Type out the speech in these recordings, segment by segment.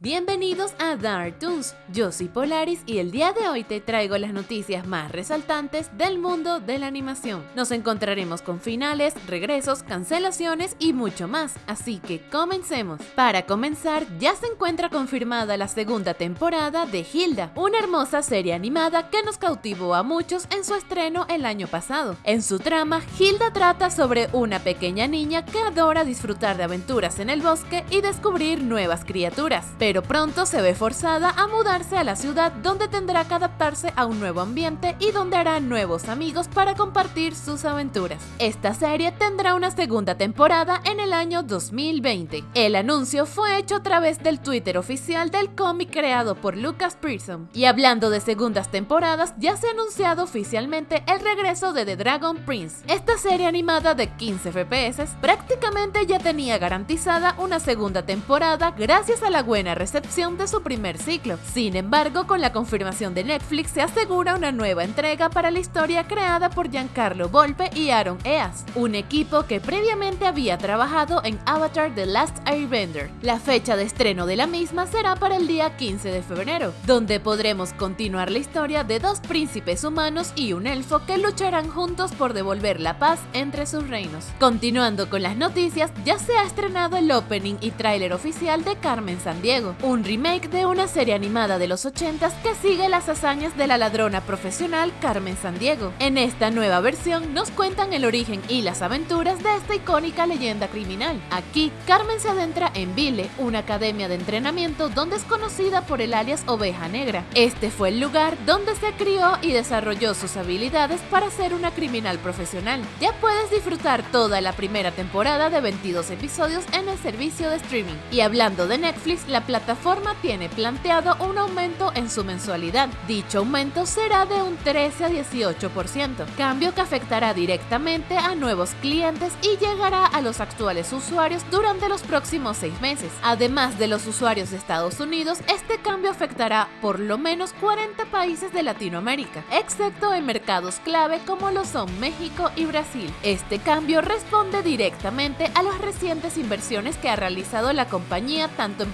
Bienvenidos a Dark Toons, yo soy Polaris y el día de hoy te traigo las noticias más resaltantes del mundo de la animación. Nos encontraremos con finales, regresos, cancelaciones y mucho más, así que comencemos. Para comenzar, ya se encuentra confirmada la segunda temporada de Hilda, una hermosa serie animada que nos cautivó a muchos en su estreno el año pasado. En su trama, Hilda trata sobre una pequeña niña que adora disfrutar de aventuras en el bosque y descubrir nuevas criaturas pronto se ve forzada a mudarse a la ciudad donde tendrá que adaptarse a un nuevo ambiente y donde hará nuevos amigos para compartir sus aventuras. Esta serie tendrá una segunda temporada en el año 2020. El anuncio fue hecho a través del Twitter oficial del cómic creado por Lucas Pearson. Y hablando de segundas temporadas, ya se ha anunciado oficialmente el regreso de The Dragon Prince. Esta serie animada de 15 FPS prácticamente ya tenía garantizada una segunda temporada gracias a la buena recepción de su primer ciclo. Sin embargo, con la confirmación de Netflix se asegura una nueva entrega para la historia creada por Giancarlo Volpe y Aaron Eas, un equipo que previamente había trabajado en Avatar The Last Airbender. La fecha de estreno de la misma será para el día 15 de febrero, donde podremos continuar la historia de dos príncipes humanos y un elfo que lucharán juntos por devolver la paz entre sus reinos. Continuando con las noticias, ya se ha estrenado el opening y tráiler oficial de Carmen Sandiego, un remake de una serie animada de los 80s que sigue las hazañas de la ladrona profesional Carmen Sandiego. En esta nueva versión nos cuentan el origen y las aventuras de esta icónica leyenda criminal. Aquí, Carmen se adentra en Vile, una academia de entrenamiento donde es conocida por el alias Oveja Negra. Este fue el lugar donde se crió y desarrolló sus habilidades para ser una criminal profesional. Ya puedes disfrutar toda la primera temporada de 22 episodios en el servicio de streaming. Y hablando de Netflix, la plataforma tiene planteado un aumento en su mensualidad. Dicho aumento será de un 13 a 18%, cambio que afectará directamente a nuevos clientes y llegará a los actuales usuarios durante los próximos seis meses. Además de los usuarios de Estados Unidos, este cambio afectará por lo menos 40 países de Latinoamérica, excepto en mercados clave como lo son México y Brasil. Este cambio responde directamente a las recientes inversiones que ha realizado la compañía tanto en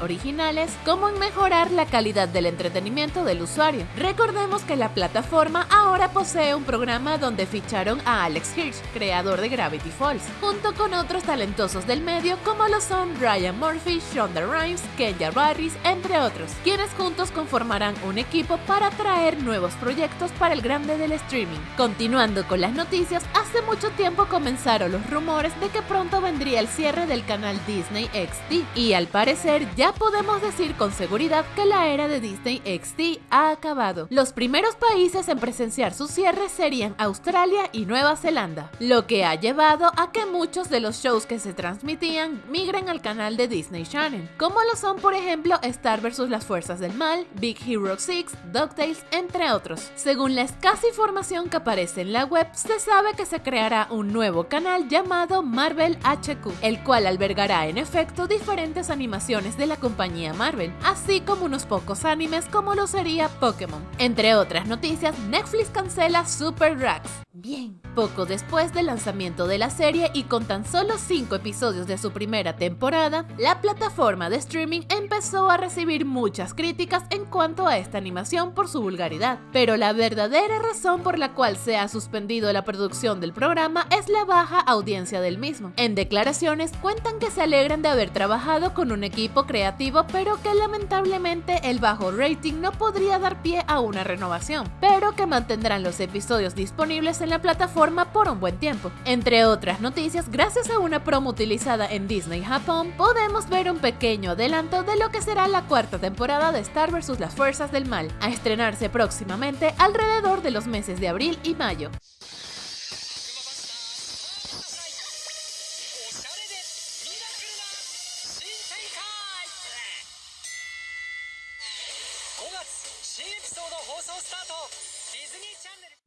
originales como en mejorar la calidad del entretenimiento del usuario. Recordemos que la plataforma ahora posee un programa donde ficharon a Alex Hirsch, creador de Gravity Falls, junto con otros talentosos del medio como lo son Ryan Murphy, Shonda Rhimes, Kenya Barris, entre otros, quienes juntos conformarán un equipo para traer nuevos proyectos para el grande del streaming. Continuando con las noticias, hace mucho tiempo comenzaron los rumores de que pronto vendría el cierre del canal Disney XD y al parecer ya podemos decir con seguridad que la era de Disney XD ha acabado. Los primeros países en presenciar su cierre serían Australia y Nueva Zelanda, lo que ha llevado a que muchos de los shows que se transmitían migren al canal de Disney Channel, como lo son por ejemplo Star vs las Fuerzas del Mal, Big Hero 6, DuckTales, entre otros. Según la escasa información que aparece en la web, se sabe que se creará un nuevo canal llamado Marvel HQ, el cual albergará en efecto diferentes animaciones de la compañía Marvel, así como unos pocos animes como lo sería Pokémon. Entre otras noticias, Netflix cancela Super Drags. Bien, poco después del lanzamiento de la serie y con tan solo 5 episodios de su primera temporada, la plataforma de streaming empezó a recibir muchas críticas en cuanto a esta animación por su vulgaridad. Pero la verdadera razón por la cual se ha suspendido la producción del programa es la baja audiencia del mismo. En declaraciones cuentan que se alegran de haber trabajado con un equipo creativo pero que lamentablemente el bajo rating no podría dar pie a una renovación, pero que mantendrán los episodios disponibles en la plataforma por un buen tiempo. Entre otras noticias, gracias a una promo utilizada en Disney Japón, podemos ver un pequeño adelanto de lo que será la cuarta temporada de Star vs. las Fuerzas del Mal, a estrenarse próximamente alrededor de los meses de abril y mayo.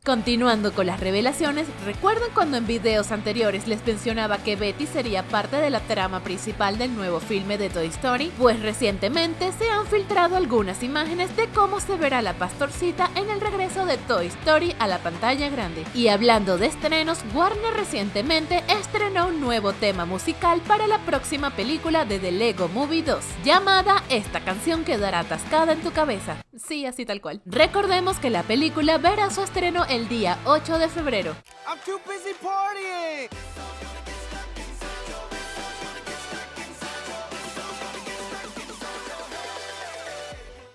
Continuando con las revelaciones, ¿recuerdan cuando en videos anteriores les mencionaba que Betty sería parte de la trama principal del nuevo filme de Toy Story? Pues recientemente se han filtrado algunas imágenes de cómo se verá la pastorcita en el regreso de Toy Story a la pantalla grande. Y hablando de estrenos, Warner recientemente estrenó un nuevo tema musical para la próxima película de The Lego Movie 2, llamada Esta canción quedará atascada en tu cabeza. Sí, así tal cual. Recordemos que la película verá su estreno el día 8 de febrero.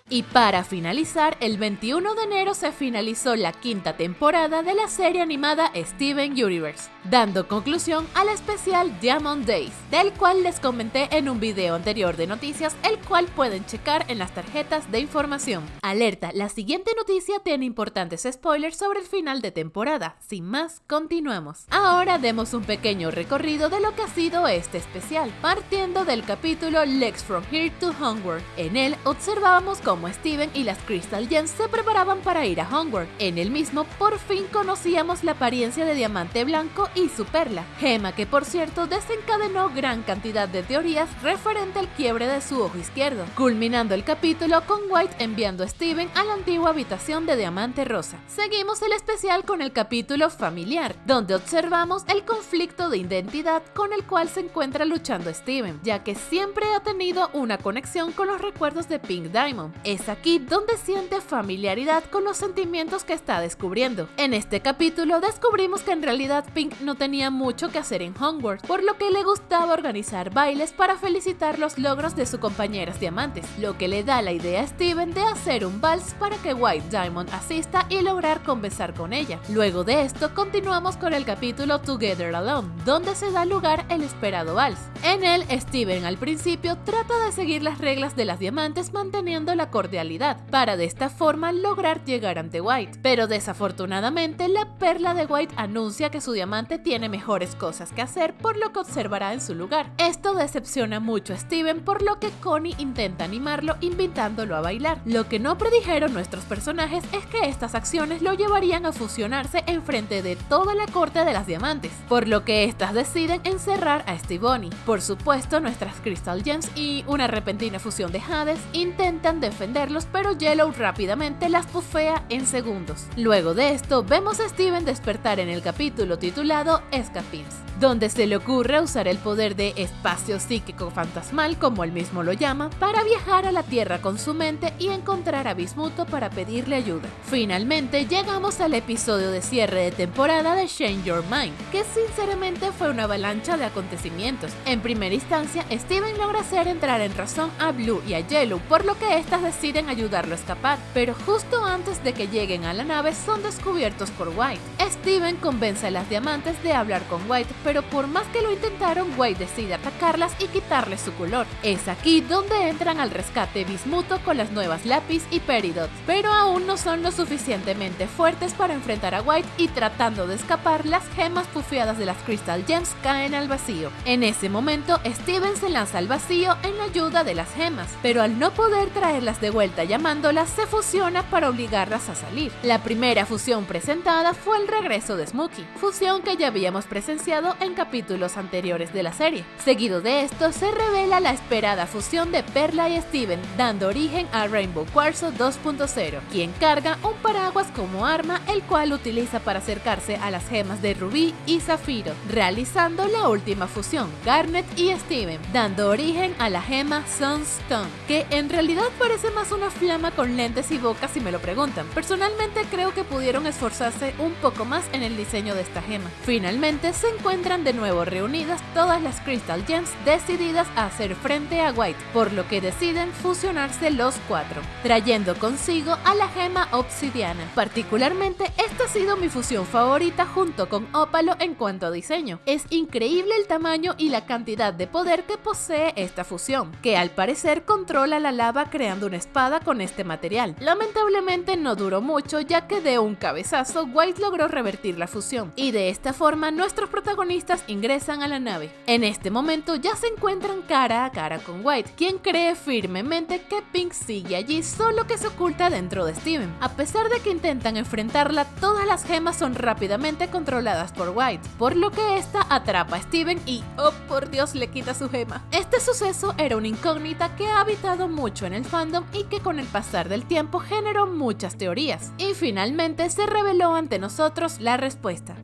Y para finalizar, el 21 de enero se finalizó la quinta temporada de la serie animada Steven Universe, dando conclusión al especial Diamond Days, del cual les comenté en un video anterior de noticias, el cual pueden checar en las tarjetas de información. Alerta, la siguiente noticia tiene importantes spoilers sobre el final de temporada. Sin más, continuamos. Ahora demos un pequeño recorrido de lo que ha sido este especial, partiendo del capítulo Legs from Here to Hogwarts. En él observábamos cómo como Steven y las Crystal Gems se preparaban para ir a Hogwarts. En el mismo, por fin conocíamos la apariencia de Diamante Blanco y su perla, gema que por cierto desencadenó gran cantidad de teorías referente al quiebre de su ojo izquierdo, culminando el capítulo con White enviando a Steven a la antigua habitación de Diamante Rosa. Seguimos el especial con el capítulo familiar, donde observamos el conflicto de identidad con el cual se encuentra luchando Steven, ya que siempre ha tenido una conexión con los recuerdos de Pink Diamond. Es aquí donde siente familiaridad con los sentimientos que está descubriendo. En este capítulo descubrimos que en realidad Pink no tenía mucho que hacer en Hogwarts, por lo que le gustaba organizar bailes para felicitar los logros de sus compañeras diamantes, lo que le da la idea a Steven de hacer un vals para que White Diamond asista y lograr conversar con ella. Luego de esto continuamos con el capítulo Together Alone, donde se da lugar el esperado vals. En él, Steven al principio trata de seguir las reglas de las diamantes manteniendo la cordialidad, para de esta forma lograr llegar ante White. Pero desafortunadamente, la perla de White anuncia que su diamante tiene mejores cosas que hacer, por lo que observará en su lugar. Esto decepciona mucho a Steven, por lo que Connie intenta animarlo invitándolo a bailar. Lo que no predijeron nuestros personajes es que estas acciones lo llevarían a fusionarse en frente de toda la corte de las diamantes, por lo que estas deciden encerrar a Stevonnie. Por supuesto, nuestras Crystal Gems y una repentina fusión de Hades intentan defender pero Yellow rápidamente las pufea en segundos. Luego de esto, vemos a Steven despertar en el capítulo titulado Escapins donde se le ocurre usar el poder de espacio psíquico fantasmal, como él mismo lo llama, para viajar a la Tierra con su mente y encontrar a Bismuto para pedirle ayuda. Finalmente llegamos al episodio de cierre de temporada de Change Your Mind, que sinceramente fue una avalancha de acontecimientos. En primera instancia, Steven logra hacer entrar en razón a Blue y a Yellow, por lo que éstas deciden ayudarlo a escapar, pero justo antes de que lleguen a la nave son descubiertos por White. Steven convence a las diamantes de hablar con White, pero por más que lo intentaron, White decide atacarlas y quitarles su color. Es aquí donde entran al rescate Bismuto con las nuevas Lápiz y Peridot, pero aún no son lo suficientemente fuertes para enfrentar a White y tratando de escapar, las gemas pufiadas de las Crystal Gems caen al vacío. En ese momento, Steven se lanza al vacío en la ayuda de las gemas, pero al no poder traerlas de vuelta llamándolas, se fusiona para obligarlas a salir. La primera fusión presentada fue el regreso de Smokey, fusión que ya habíamos presenciado en capítulos anteriores de la serie. Seguido de esto, se revela la esperada fusión de Perla y Steven, dando origen a Rainbow Quarzo 2.0, quien carga un paraguas como arma, el cual utiliza para acercarse a las gemas de Rubí y Zafiro, realizando la última fusión, Garnet y Steven, dando origen a la gema Sunstone, que en realidad parece más una flama con lentes y boca si me lo preguntan. Personalmente creo que pudieron esforzarse un poco más en el diseño de esta gema. Finalmente se encuentra de nuevo reunidas todas las Crystal Gems decididas a hacer frente a White, por lo que deciden fusionarse los cuatro, trayendo consigo a la gema obsidiana. Particularmente, esta ha sido mi fusión favorita junto con Ópalo en cuanto a diseño. Es increíble el tamaño y la cantidad de poder que posee esta fusión, que al parecer controla la lava creando una espada con este material. Lamentablemente no duró mucho ya que de un cabezazo White logró revertir la fusión, y de esta forma nuestros protagonistas ingresan a la nave. En este momento ya se encuentran cara a cara con White, quien cree firmemente que Pink sigue allí solo que se oculta dentro de Steven. A pesar de que intentan enfrentarla, todas las gemas son rápidamente controladas por White, por lo que esta atrapa a Steven y, oh por Dios, le quita su gema. Este suceso era una incógnita que ha habitado mucho en el fandom y que con el pasar del tiempo generó muchas teorías. Y finalmente se reveló ante nosotros la respuesta.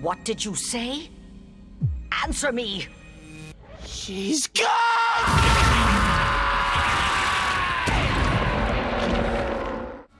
What did you say? Answer me! She's gone!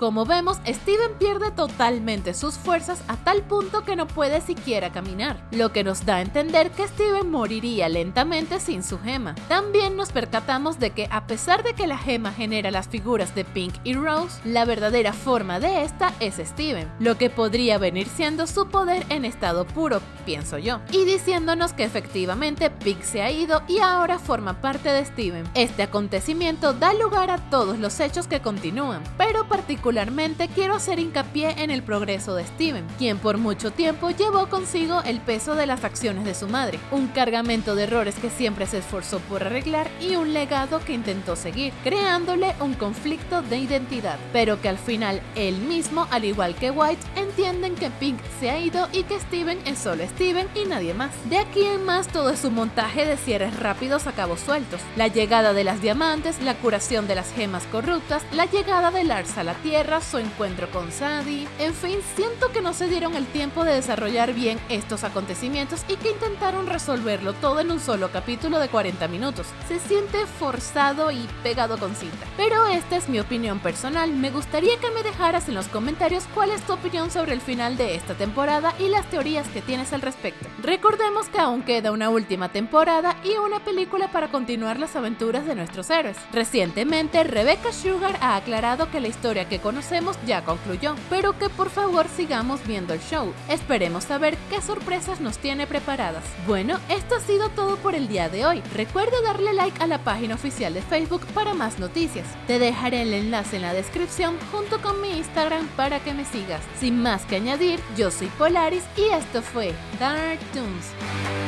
Como vemos, Steven pierde totalmente sus fuerzas a tal punto que no puede siquiera caminar, lo que nos da a entender que Steven moriría lentamente sin su gema. También nos percatamos de que a pesar de que la gema genera las figuras de Pink y Rose, la verdadera forma de esta es Steven, lo que podría venir siendo su poder en estado puro, pienso yo, y diciéndonos que efectivamente Pink se ha ido y ahora forma parte de Steven. Este acontecimiento da lugar a todos los hechos que continúan, pero particularmente Particularmente quiero hacer hincapié en el progreso de Steven, quien por mucho tiempo llevó consigo el peso de las acciones de su madre, un cargamento de errores que siempre se esforzó por arreglar y un legado que intentó seguir, creándole un conflicto de identidad, pero que al final él mismo, al igual que White, entienden que Pink se ha ido y que Steven es solo Steven y nadie más. De aquí en más todo es un montaje de cierres rápidos a cabos sueltos, la llegada de las diamantes, la curación de las gemas corruptas, la llegada de Lars a la Tierra, su encuentro con Sadie. En fin, siento que no se dieron el tiempo de desarrollar bien estos acontecimientos y que intentaron resolverlo todo en un solo capítulo de 40 minutos. Se siente forzado y pegado con cinta. Pero esta es mi opinión personal. Me gustaría que me dejaras en los comentarios cuál es tu opinión sobre el final de esta temporada y las teorías que tienes al respecto. Recordemos que aún queda una última temporada y una película para continuar las aventuras de nuestros héroes. Recientemente, Rebecca Sugar ha aclarado que la historia que conocemos ya concluyó, pero que por favor sigamos viendo el show. Esperemos saber qué sorpresas nos tiene preparadas. Bueno, esto ha sido todo por el día de hoy. Recuerda darle like a la página oficial de Facebook para más noticias. Te dejaré el enlace en la descripción junto con mi Instagram para que me sigas. Sin más que añadir, yo soy Polaris y esto fue Dark Toons.